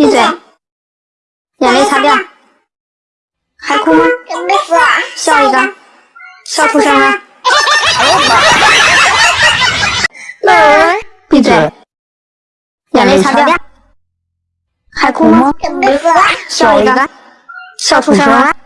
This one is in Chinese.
闭嘴，眼泪擦掉，还哭吗？笑一个，笑出声了。闭嘴，眼泪擦掉，还哭吗？笑一个，笑出声了。